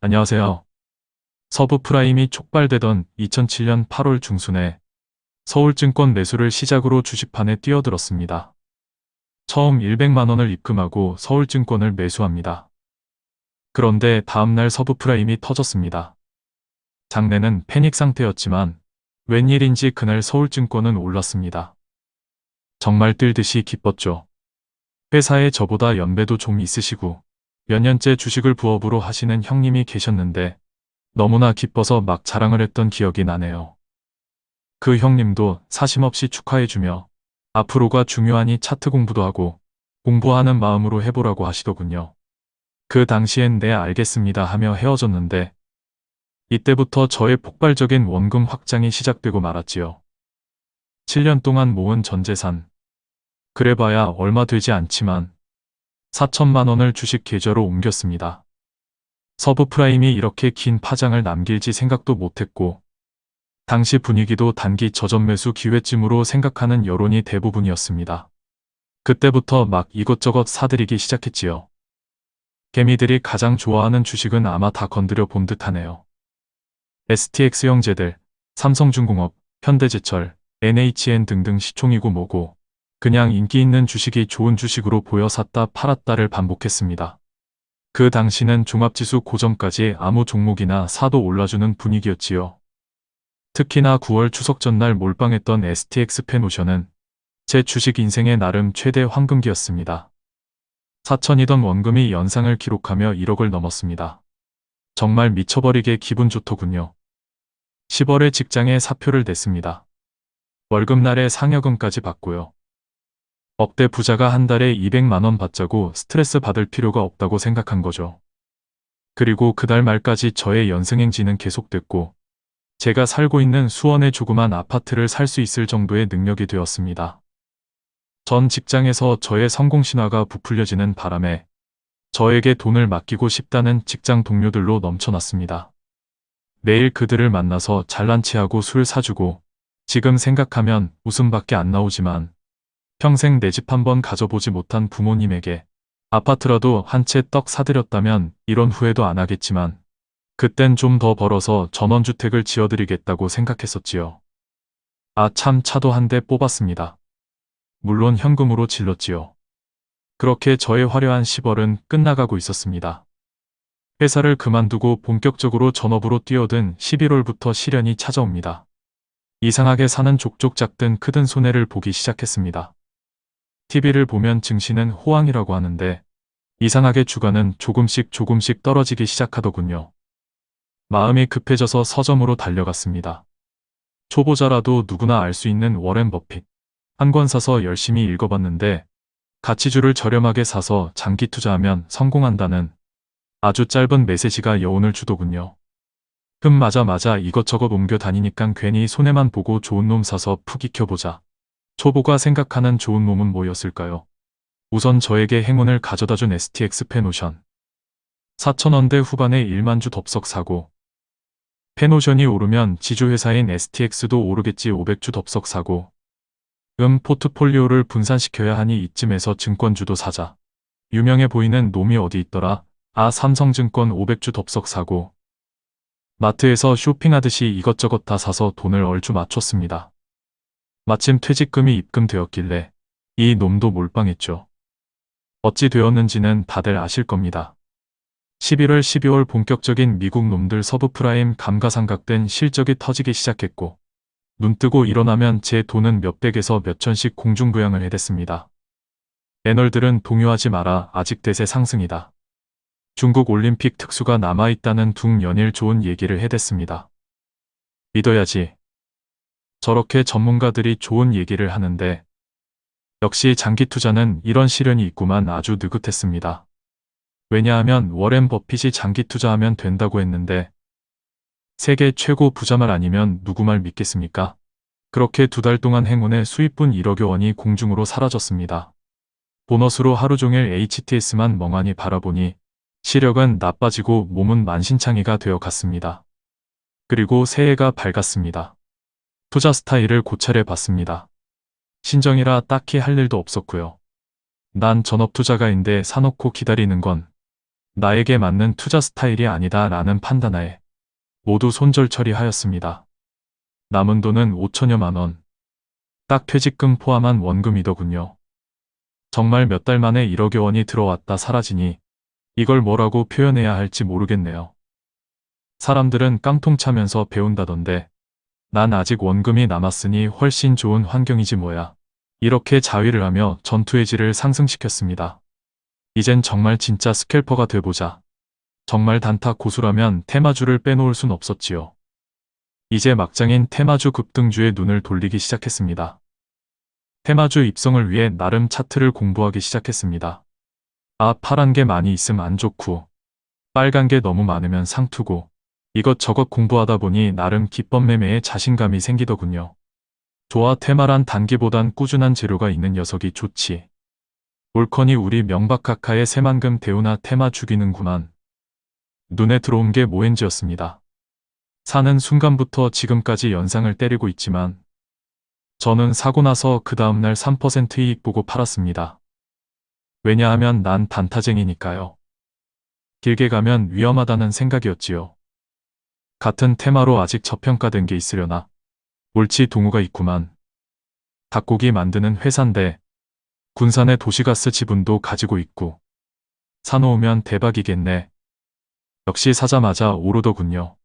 안녕하세요. subprime이 촉발되던 2007년 8월 중순에 서울증권 매수를 시작으로 주식판에 뛰어들었습니다. 처음 100만 원을 입금하고 서울증권을 매수합니다. 그런데 다음날 subprime이 터졌습니다. 장내는 패닉 상태였지만 웬일인지 그날 서울증권은 올랐습니다. 정말 뜰 듯이 기뻤죠. 회사에 저보다 연배도 좀 있으시고 몇 년째 주식을 부업으로 하시는 형님이 계셨는데 너무나 기뻐서 막 자랑을 했던 기억이 나네요. 그 형님도 사심없이 축하해주며 앞으로가 중요하니 차트 공부도 하고 공부하는 마음으로 해보라고 하시더군요. 그 당시엔 네 알겠습니다 하며 헤어졌는데 이때부터 저의 폭발적인 원금 확장이 시작되고 말았지요. 7년 동안 모은 전 재산. 그래봐야 얼마 되지 않지만 4천만 원을 주식 계좌로 옮겼습니다. subprime이 이렇게 긴 파장을 남길지 생각도 못했고 당시 분위기도 단기 저점 매수 기회쯤으로 생각하는 여론이 대부분이었습니다. 그때부터 막 이것저것 사들이기 시작했지요. 개미들이 가장 좋아하는 주식은 아마 다 건드려 본 듯하네요. STX 형제들, 삼성중공업, 현대제철, NHN 등등 시총이고 뭐고 그냥 인기 있는 주식이 좋은 주식으로 보여 샀다 팔았다를 반복했습니다. 그 당시는 종합지수 고점까지 아무 종목이나 사도 올라주는 분위기였지요. 특히나 9월 추석 전날 몰빵했던 STX 페노션은 제 주식 인생의 나름 최대 황금기였습니다. 4천이던 원금이 연상을 기록하며 1억을 넘었습니다. 정말 미쳐버리게 기분 좋더군요. 10월에 직장에 사표를 냈습니다. 월급날에 상여금까지 받고요. 억대 부자가 한 달에 200만원 받자고 스트레스 받을 필요가 없다고 생각한 거죠. 그리고 그달 말까지 저의 연승행진은 계속됐고 제가 살고 있는 수원의 조그만 아파트를 살 수 있을 정도의 능력이 되었습니다. 전 직장에서 저의 성공 신화가 부풀려지는 바람에 저에게 돈을 맡기고 싶다는 직장 동료들로 넘쳐났습니다. 매일 그들을 만나서 잘난 체하고 술 사주고 지금 생각하면 웃음밖에 안 나오지만 평생 내 집 한번 가져보지 못한 부모님에게 아파트라도 한 채 떡 사드렸다면 이런 후회도 안 하겠지만 그땐 좀 더 벌어서 전원주택을 지어드리겠다고 생각했었지요. 아 참 차도 한 대 뽑았습니다. 물론 현금으로 질렀지요. 그렇게 저의 화려한 10월은 끝나가고 있었습니다. 회사를 그만두고 본격적으로 전업으로 뛰어든 11월부터 시련이 찾아옵니다. 이상하게 사는 족족 작든 크든 손해를 보기 시작했습니다. TV를 보면 증시는 호황이라고 하는데 이상하게 주가는 조금씩 조금씩 떨어지기 시작하더군요. 마음이 급해져서 서점으로 달려갔습니다. 초보자라도 누구나 알 수 있는 워렌 버핏. 한 권 사서 열심히 읽어봤는데 가치주를 저렴하게 사서 장기 투자하면 성공한다는 아주 짧은 메시지가 여운을 주더군요. 흠 맞아 맞아 이것저것 옮겨 다니니깐 괜히 손해만 보고 좋은 놈 사서 푹 익혀보자. 초보가 생각하는 좋은 놈은 뭐였을까요? 우선 저에게 행운을 가져다준 STX 페노션. 4천원대 후반에 1만주 덥석 사고 페노션이 오르면 지주회사인 STX도 오르겠지 500주 덥석 사고 음 포트폴리오를 분산시켜야 하니 이쯤에서 증권주도 사자. 유명해 보이는 놈이 어디 있더라. 아 삼성증권 500주 덥석 사고 마트에서 쇼핑하듯이 이것저것 다 사서 돈을 얼추 맞췄습니다. 마침 퇴직금이 입금되었길래 이 놈도 몰빵했죠. 어찌 되었는지는 다들 아실 겁니다. 11월 12월 본격적인 미국 놈들 서브 프라임 감가상각된 실적이 터지기 시작했고 눈뜨고 일어나면 제 돈은 몇백에서 몇천씩 공중부양을 해댔습니다. 애널들은 동요하지 마라 아직 대세 상승이다. 중국 올림픽 특수가 남아있다는 둥 연일 좋은 얘기를 해댔습니다. 믿어야지 저렇게 전문가들이 좋은 얘기를 하는데 역시 장기 투자는 이런 시련이 있구만 아주 느긋했습니다. 왜냐하면 워렌 버핏이 장기 투자하면 된다고 했는데 세계 최고 부자 말 아니면 누구 말 믿겠습니까? 그렇게 두 달 동안 행운의 수입분 1억여 원이 공중으로 사라졌습니다. 보너스로 하루 종일 HTS만 멍하니 바라보니 시력은 나빠지고 몸은 만신창이가 되어 갔습니다. 그리고 새해가 밝았습니다. 투자 스타일을 고찰해 봤습니다. 신정이라 딱히 할 일도 없었고요. 난 전업 투자가인데 사놓고 기다리는 건 나에게 맞는 투자 스타일이 아니다 라는 판단하에 모두 손절 처리하였습니다. 남은 돈은 5천여만 원. 딱 퇴직금 포함한 원금이더군요. 정말 몇 달 만에 1억여 원이 들어왔다 사라지니 이걸 뭐라고 표현해야 할지 모르겠네요. 사람들은 깡통 차면서 배운다던데 난 아직 원금이 남았으니 훨씬 좋은 환경이지 뭐야. 이렇게 자위를 하며 전투의 질을 상승시켰습니다. 이젠 정말 진짜 스캘퍼가 돼보자. 정말 단타 고수라면 테마주를 빼놓을 순 없었지요. 이제 막장인 테마주 급등주에 눈을 돌리기 시작했습니다. 테마주 입성을 위해 나름 차트를 공부하기 시작했습니다. 아, 파란 게 많이 있음 안 좋고, 빨간 게 너무 많으면 상투고, 이것저것 공부하다 보니 나름 기법 매매에 자신감이 생기더군요. 좋아 테마란 단기보단 꾸준한 재료가 있는 녀석이 좋지. 올커니 우리 명박카카의 새만금 대우나 테마 죽이는구만. 눈에 들어온 게 모엔지였습니다. 사는 순간부터 지금까지 연상을 때리고 있지만 저는 사고 나서 그 다음날 3% 이익 보고 팔았습니다. 왜냐하면 난 단타쟁이니까요. 길게 가면 위험하다는 생각이었지요. 같은 테마로 아직 저평가된 게 있으려나. 옳지 동우가 있구만. 닭고기 만드는 회사인데 군산의 도시가스 지분도 가지고 있고 사놓으면 대박이겠네. 역시 사자마자 오르더군요.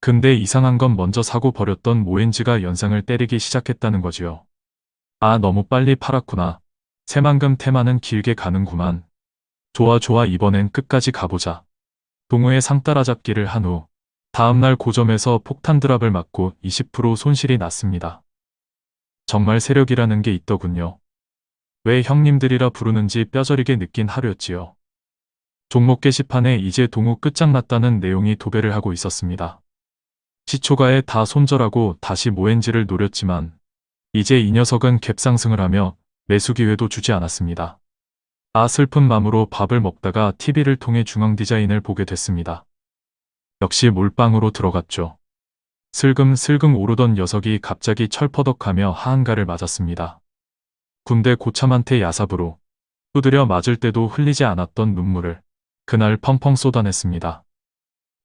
근데 이상한 건 먼저 사고 버렸던 모엔즈가 연상을 때리기 시작했다는 거지요. 아 너무 빨리 팔았구나. 새만금 테마는 길게 가는구만. 좋아 좋아 이번엔 끝까지 가보자. 동우의 상 따라잡기를 한 후 다음날 고점에서 폭탄 드랍을 맞고 20% 손실이 났습니다. 정말 세력이라는 게 있더군요. 왜 형님들이라 부르는지 뼈저리게 느낀 하루였지요. 종목 게시판에 이제 동우 끝장났다는 내용이 도배를 하고 있었습니다. 시초가에 다 손절하고 다시 모엔지를 노렸지만 이제 이 녀석은 갭상승을 하며 매수 기회도 주지 않았습니다. 아 슬픈 마음으로 밥을 먹다가 TV를 통해 중앙 디자인을 보게 됐습니다. 역시 몰빵으로 들어갔죠. 슬금슬금 오르던 녀석이 갑자기 철퍼덕하며 하한가를 맞았습니다. 군대 고참한테 야삽으로 두드려 맞을 때도 흘리지 않았던 눈물을 그날 펑펑 쏟아냈습니다.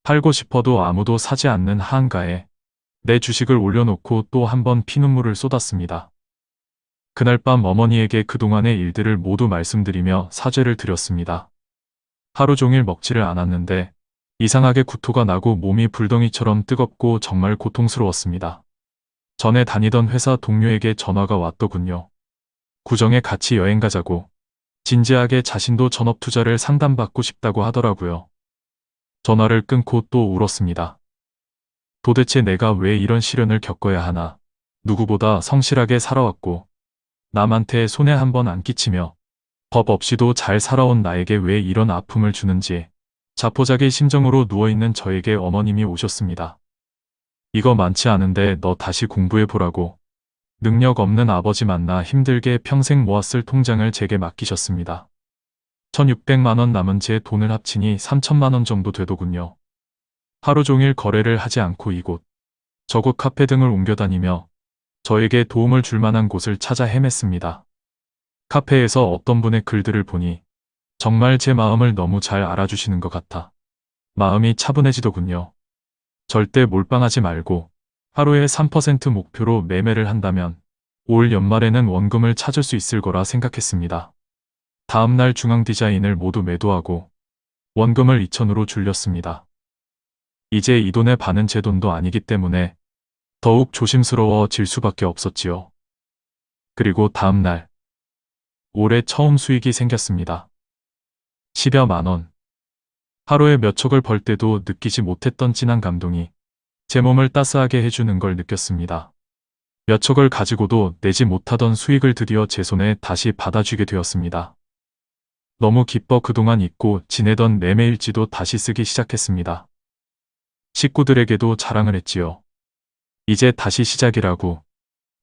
팔고 싶어도 아무도 사지 않는 하한가에 내 주식을 올려놓고 또 한 번 피눈물을 쏟았습니다. 그날 밤 어머니에게 그동안의 일들을 모두 말씀드리며 사죄를 드렸습니다. 하루 종일 먹지를 않았는데 이상하게 구토가 나고 몸이 불덩이처럼 뜨겁고 정말 고통스러웠습니다. 전에 다니던 회사 동료에게 전화가 왔더군요. 구정에 같이 여행 가자고 진지하게 자신도 전업 투자를 상담받고 싶다고 하더라고요. 전화를 끊고 또 울었습니다. 도대체 내가 왜 이런 시련을 겪어야 하나. 누구보다 성실하게 살아왔고 남한테 손해 한 번 안 끼치며 법 없이도 잘 살아온 나에게 왜 이런 아픔을 주는지 자포자기 심정으로 누워있는 저에게 어머님이 오셨습니다. 이거 많지 않은데 너 다시 공부해보라고. 능력 없는 아버지 만나 힘들게 평생 모았을 통장을 제게 맡기셨습니다. 1600만원 남은 제 돈을 합치니 3000만원 정도 되더군요. 하루 종일 거래를 하지 않고 이곳, 저곳 카페 등을 옮겨다니며 저에게 도움을 줄 만한 곳을 찾아 헤맸습니다. 카페에서 어떤 분의 글들을 보니 정말 제 마음을 너무 잘 알아주시는 것 같아. 마음이 차분해지더군요. 절대 몰빵하지 말고 하루에 3% 목표로 매매를 한다면 올 연말에는 원금을 찾을 수 있을 거라 생각했습니다. 다음날 중앙 디자인을 모두 매도하고 원금을 2천으로 줄였습니다. 이제 이 돈의 반은 제 돈도 아니기 때문에 더욱 조심스러워질 수밖에 없었지요. 그리고 다음날 올해 처음 수익이 생겼습니다. 10여 만원. 하루에 몇 척을 벌 때도 느끼지 못했던 진한 감동이 제 몸을 따스하게 해주는 걸 느꼈습니다. 몇 척을 가지고도 내지 못하던 수익을 드디어 제 손에 다시 받아주게 되었습니다. 너무 기뻐 그동안 잊고 지내던 매매일지도 다시 쓰기 시작했습니다. 식구들에게도 자랑을 했지요. 이제 다시 시작이라고.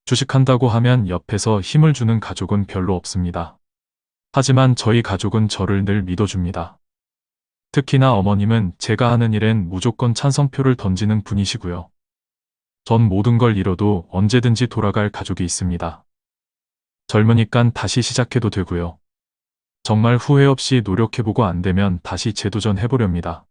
주식한다고 하면 옆에서 힘을 주는 가족은 별로 없습니다. 하지만 저희 가족은 저를 늘 믿어줍니다. 특히나 어머님은 제가 하는 일엔 무조건 찬성표를 던지는 분이시고요. 전 모든 걸 잃어도 언제든지 돌아갈 가족이 있습니다. 젊으니깐 다시 시작해도 되고요. 정말 후회 없이 노력해보고 안 되면 다시 재도전해보렵니다.